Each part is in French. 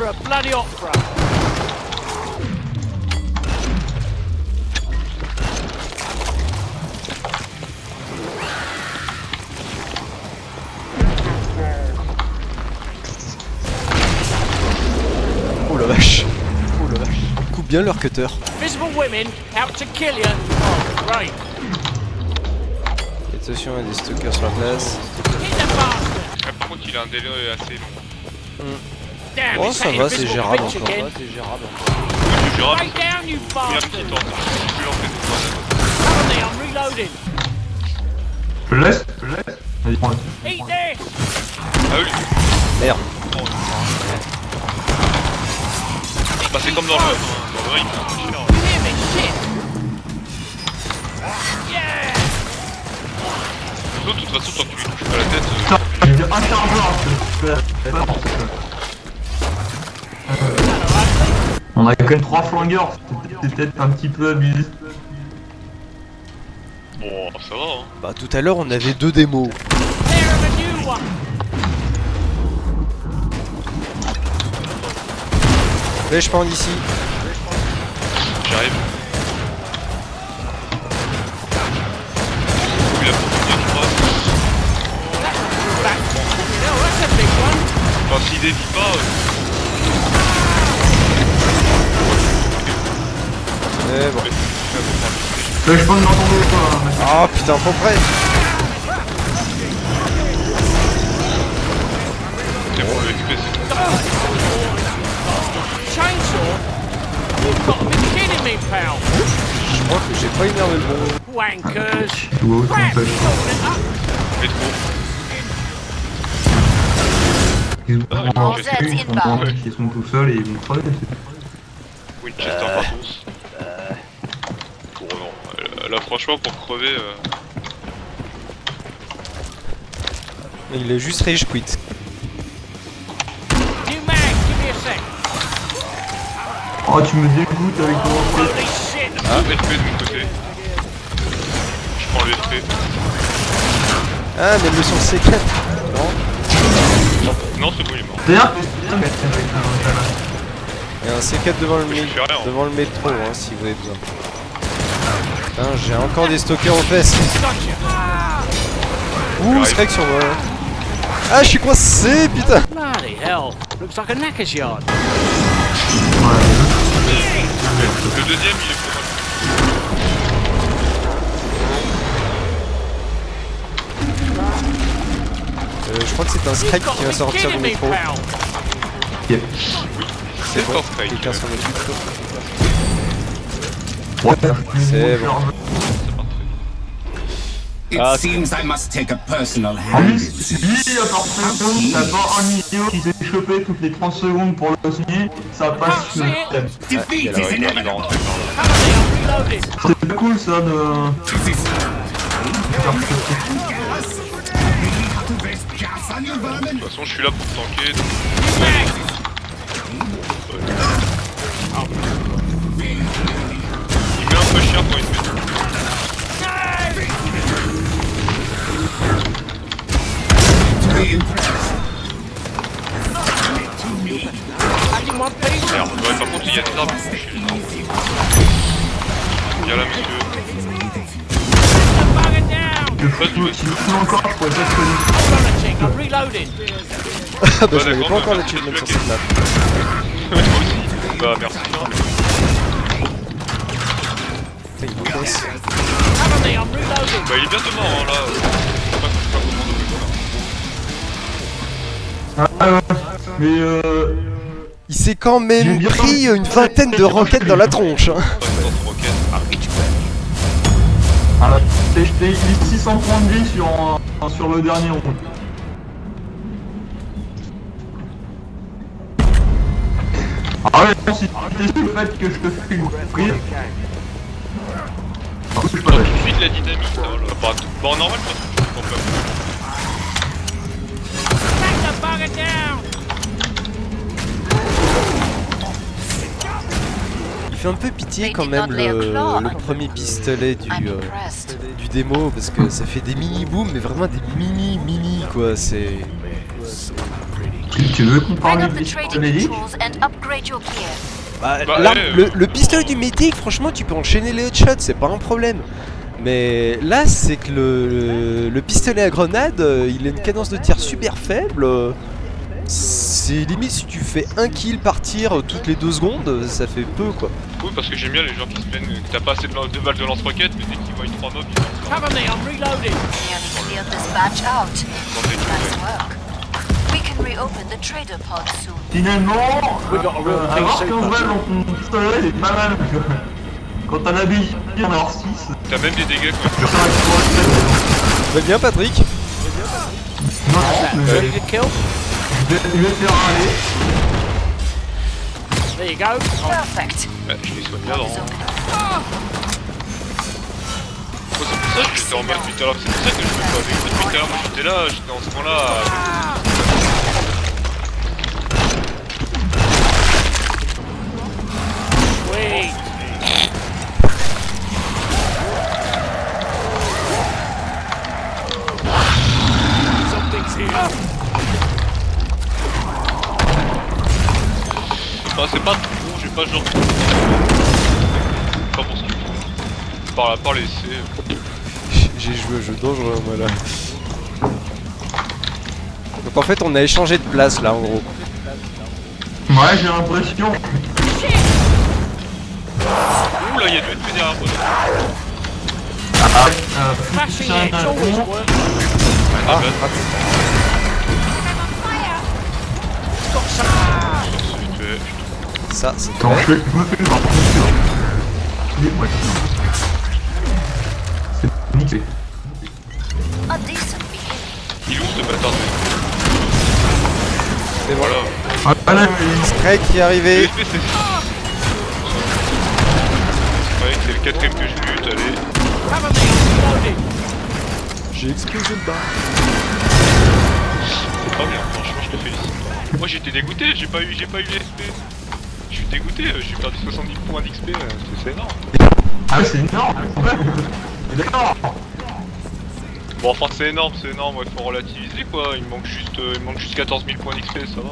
for a bloody opera. Oh la vache. Oh la vache. Coupe bien leur cutter. Visible women out to kill you. Oh. Attention, il y a des stalkers sur la place. Hit the bastard. Ah, par contre, il a un délai assez long. Damn, Oh, ça va, c'est gérable encore. c'est gérable. Oui, je un petit temps. Je tout laisse laisse Vas-y, prends-le. Ah oui. Merde. Bah, c'est comme dans le. Dans? Shit. Yeah. De toute façon, tant que tu lui touches pas la tête. euh, Putain, j'ai un dans ce On a quand même 3 flingueurs, c'est peut-être un petit peu abusé. Bon, ça va, hein. Bah tout à l'heure on avait deux démos. There of a new one. Mais je prends d'ici. J'arrive. Oui, la première, je crois. C'est bon, le XP, c'est Chainsaw? You've got to be kidding me, pal. Je crois que j'ai pas énervé le bon. Wankers. Tu vois, c'est un Crap, peu. you open it up. métro. Ils ont Ah, tout seuls et ils vont crever. Winchester euh, Là, franchement, pour crever. euh, Il est juste rage quit. Oh, tu me dégoûtes avec ton shit. Ah. LP de mon côté. Je prends le LP. Ah mais le son C4. Non. Non, c'est bon, il est mort. D'ailleurs, Il y a un C4 devant le, hein. devant le métro hein, si vous avez besoin. Putain, j'ai encore des stalkers aux fesses. Ouh, Scrag sur moi. Ah, je suis coincé, putain. Bloody hell. Looks like a knacker's yard. Le deuxième, il est. Euh, je crois que c'est un got qui va sortir du métro. Ok. C'est bon, quelqu'un s'en occupe. C'est bon. It Ah, seems I must take a personal hand this. lui, à part ça, t'as pas un idiot qui s'est chopé toutes les 30 secondes pour le signer, ça passe sur le système. Defeat is inevitable. Cover me, I'm reloading. C'est cool ça de... De toute façon, je suis là pour tanker. donc- y a des arbres fous encore, je pourrais pas te. Ah bah pas encore l'achievement sur cette map. Il est bientôt mort, hein, là. Mais euh... Il s'est quand même pris une vingtaine de roquettes dans la tronche. Hein. Ah, là, j'ai mis 600 points de vie sur, sur le dernier round. Ah ouais, non, si le fait que je te fais une prise... Ah, c'est pas Tout de suite la dynamique, hein, là. Bah, bah, normal, toute façon, je comprends pas. Fait un peu pitié quand même le, premier pistolet du, euh, du démo parce que ça fait des mini booms mais vraiment des mini mini quoi c'est Tu veux qu'on parle your gear. Bah, Bah, le, le pistolet du médic, franchement, tu peux enchaîner les headshots, c'est pas un problème. Mais là, c'est que le, le pistolet à grenade, euh, il a une cadence de tir super faible. C'est limite si tu fais un kill par tir euh, toutes les deux secondes, ça fait peu quoi. Oui, parce que j'aime bien les gens qui se plaignent que t'as pas assez de, balles de lance-roquettes, mais dès qu'ils voient 3 mobs, ils partent Cover me, I'm reloading. Finalement, euh, avoir PC 15 balles dans ton pistolet, c'est pas mal. Quand t'as l'habitude d'en avoir 6, T'as même des dégâts quand ça va pour la Va bien Patrick Non, non, mais Ready to kill? je vais, je vais te faire aller. There you go. Perfect. Je les soigne c'est pour ça que j'étais en mode tout à l'heure. C'est pour ça que je me pas avec vous depuis tout à l'heure. Moi, j'étais là, j'étais en ce moment-là. avec- Sweet. C'est pas trop, j'ai pas genre. Pas pour ça. Par la par les C. J'ai joué au jeu dangereux moi là. Donc en fait on a échangé de place là en gros. Ouais, j'ai l'impression. Ouh là, il y a deux épées derrière moi. Euh, un edge always con. works. Ah, Ça c'est ouais. C'est niqué. Il est où ce bâtard de C'est bon. Voilà. Ah, ah là, il- Strike qui est arrivé. C'est. Ouais, c'est le quatrième que je bute, allez. J'ai explosé le bar. C'est pas bien, franchement, je te félicite. Moi j'étais dégoûté, j'ai pas eu, j'ai pas eu les SP. Je suis dégoûté, euh, j'ai perdu 70 points d'XP, euh, c'est- énorme. ah, c'est énorme. Ouais. D'accord. Bon, enfin, c'est énorme, c'est énorme, il faut relativiser quoi. Il me manque juste, euh, il manque juste 14 000 points d'XP, ça va.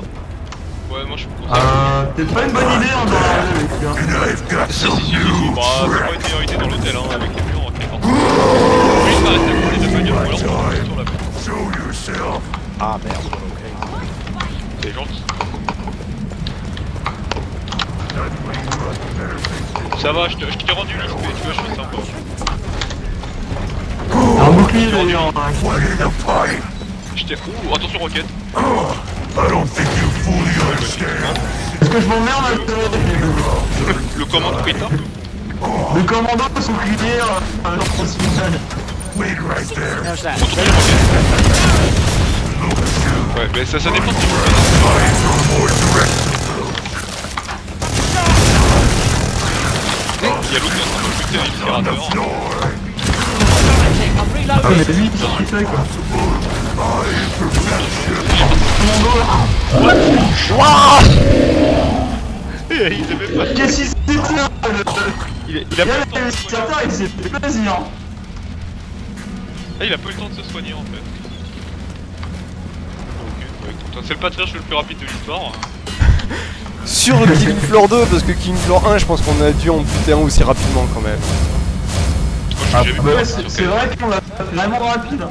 Ouais, moi je ça. Euh, c'est pas une bonne idée hein, dans la avec hein. Si, si, si, si, si, bah, c'est pas une meilleure idée dans l'hôtel, hein, avec les murs, ok, pardon. Oui, je m'arrête à couler de bagnole, ou alors on va sur la. Ah merde. C'est gentil. Ça va, je t'ai rendu l'XP, tu vois, je suis sympa. Un bouclier d'ailleurs. hein. Je t'ai. Ouh, attention, roquette. Est-ce que je m'emmerde avec le, Le commande Rita. le commando de son How's that? Retourne les roquettes. Ouais, mais ça, ça dépend de Il y a l'autre qui est en train de buter un incinérateur. I'm Ah mais lui, quoi Il pas. Qu'est-ce qu'il s'est le- Il, il a pas le temps de se soigner. il s'est fait plaisir Ah, il a pas eu le temps de se soigner en fait. Ok, bah écoute, c'est le patriarche le plus rapide de l'histoire. Sur le King Floor 2 parce que King Floor 1 je pense qu'on a dû en buter un aussi rapidement quand même. Ah bah ouais, c'est quel- vrai qu'on l'a vraiment rapide